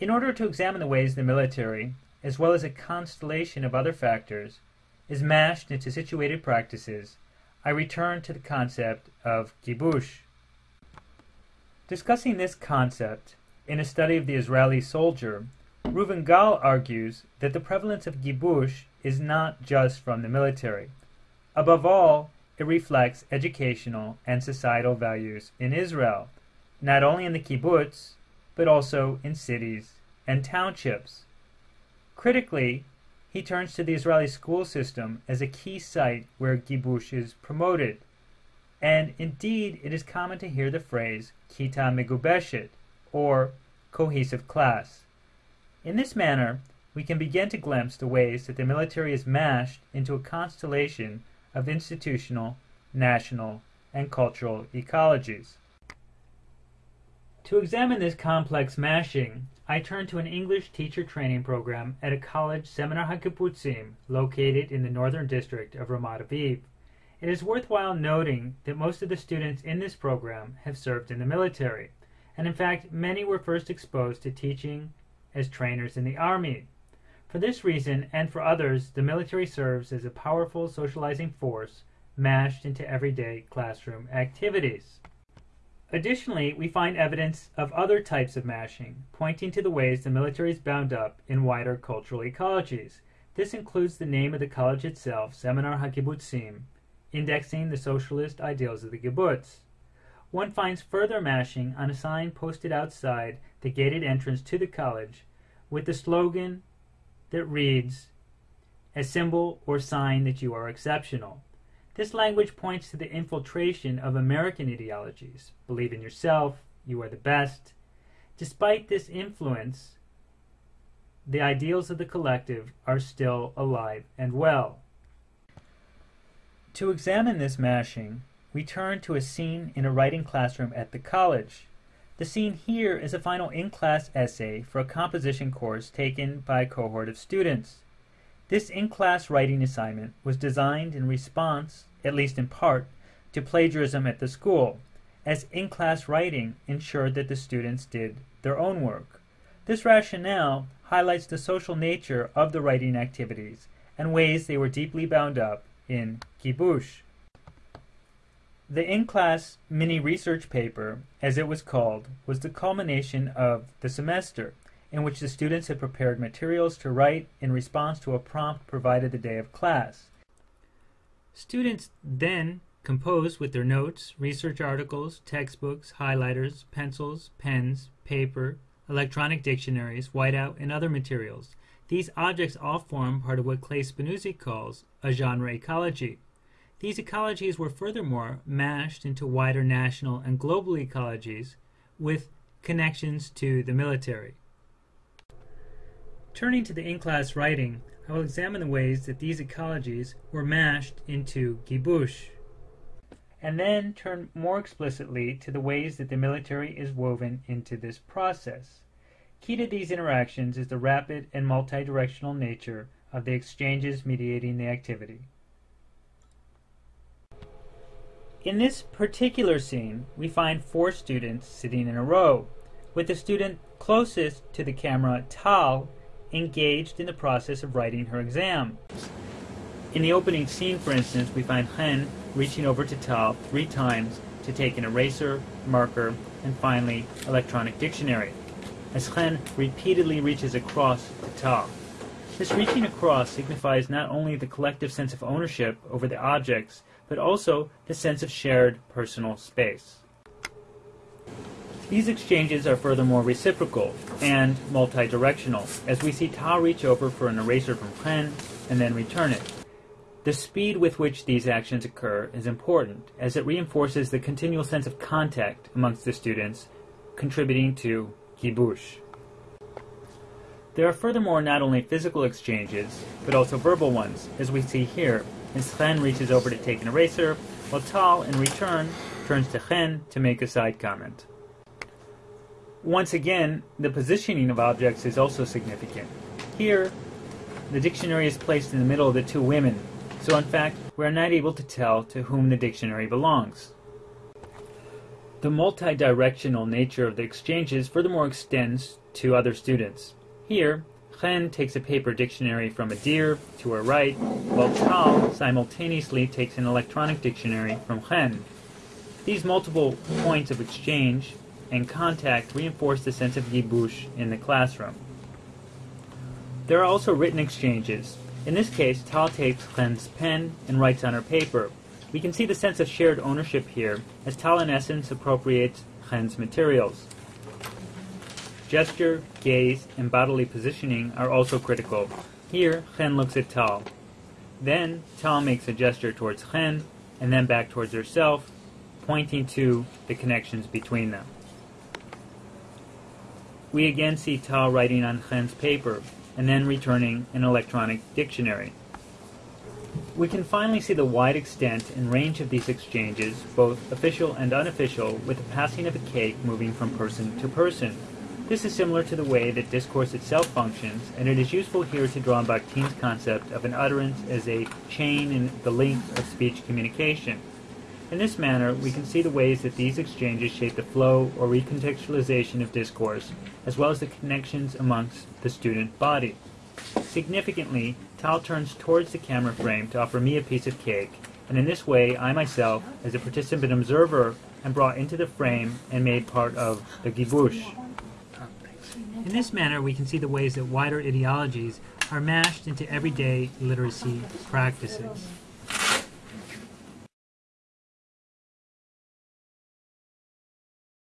In order to examine the ways the military, as well as a constellation of other factors, is mashed into situated practices, I return to the concept of gibush. Discussing this concept in a study of the Israeli soldier, Reuven Gal argues that the prevalence of gibush is not just from the military. Above all, it reflects educational and societal values in Israel, not only in the kibbutz, but also in cities and townships. Critically, he turns to the Israeli school system as a key site where gibush is promoted. And indeed, it is common to hear the phrase kita megubeshet, or cohesive class. In this manner, we can begin to glimpse the ways that the military is mashed into a constellation of institutional, national, and cultural ecologies. To examine this complex mashing, I turn to an English teacher training program at a college Seminar HaKibbutzim located in the northern district of Ramat Aviv. It is worthwhile noting that most of the students in this program have served in the military, and in fact, many were first exposed to teaching as trainers in the army. For this reason, and for others, the military serves as a powerful socializing force mashed into everyday classroom activities. Additionally, we find evidence of other types of mashing, pointing to the ways the military is bound up in wider cultural ecologies. This includes the name of the college itself, Seminar HaKibbutzim, indexing the socialist ideals of the kibbutz. One finds further mashing on a sign posted outside the gated entrance to the college with the slogan that reads, a symbol or sign that you are exceptional. This language points to the infiltration of American ideologies. Believe in yourself, you are the best. Despite this influence, the ideals of the collective are still alive and well. To examine this mashing, we turn to a scene in a writing classroom at the college. The scene here is a final in-class essay for a composition course taken by a cohort of students. This in-class writing assignment was designed in response, at least in part, to plagiarism at the school, as in-class writing ensured that the students did their own work. This rationale highlights the social nature of the writing activities and ways they were deeply bound up in gibush. The in-class mini-research paper, as it was called, was the culmination of the semester, in which the students had prepared materials to write in response to a prompt provided the day of class. Students then composed with their notes, research articles, textbooks, highlighters, pencils, pens, paper, electronic dictionaries, whiteout, and other materials. These objects all form part of what Clay Spinuzzi calls a genre ecology. These ecologies were furthermore mashed into wider national and global ecologies with connections to the military. Turning to the in-class writing, I will examine the ways that these ecologies were mashed into gibush, and then turn more explicitly to the ways that the military is woven into this process. Key to these interactions is the rapid and multi-directional nature of the exchanges mediating the activity. In this particular scene, we find four students sitting in a row, with the student closest to the camera, Tal, engaged in the process of writing her exam. In the opening scene, for instance, we find Chen reaching over to Tal three times to take an eraser, marker, and finally, electronic dictionary, as Chen repeatedly reaches across to Tal. This reaching across signifies not only the collective sense of ownership over the objects but also the sense of shared personal space. These exchanges are furthermore reciprocal and multi-directional, as we see Tal reach over for an eraser from Chen and then return it. The speed with which these actions occur is important, as it reinforces the continual sense of contact amongst the students, contributing to gibush. There are furthermore not only physical exchanges, but also verbal ones, as we see here, as Chen reaches over to take an eraser, while Tal, in return, turns to Chen to make a side comment. Once again, the positioning of objects is also significant. Here, the dictionary is placed in the middle of the two women, so in fact, we are not able to tell to whom the dictionary belongs. The multi-directional nature of the exchanges furthermore extends to other students. Here, Chen takes a paper dictionary from a Adir to her right, while Tal simultaneously takes an electronic dictionary from Chen. These multiple points of exchange and contact reinforce the sense of gibush in the classroom. There are also written exchanges. In this case, Tal takes Chen's pen and writes on her paper. We can see the sense of shared ownership here, as Tal in essence appropriates Chen's materials. Gesture, gaze, and bodily positioning are also critical. Here, Chen looks at Tal. Then, Tal makes a gesture towards Chen, and then back towards herself, pointing to the connections between them. We again see Tal writing on Chen's paper, and then returning an electronic dictionary. We can finally see the wide extent and range of these exchanges, both official and unofficial, with the passing of a cake moving from person to person. This is similar to the way that discourse itself functions, and it is useful here to draw on Bakhtin's concept of an utterance as a chain in the link of speech communication. In this manner, we can see the ways that these exchanges shape the flow or recontextualization of discourse, as well as the connections amongst the student body. Significantly, Tal turns towards the camera frame to offer me a piece of cake, and in this way, I myself, as a participant observer, am brought into the frame and made part of the gibush. In this manner, we can see the ways that wider ideologies are mashed into everyday literacy practices.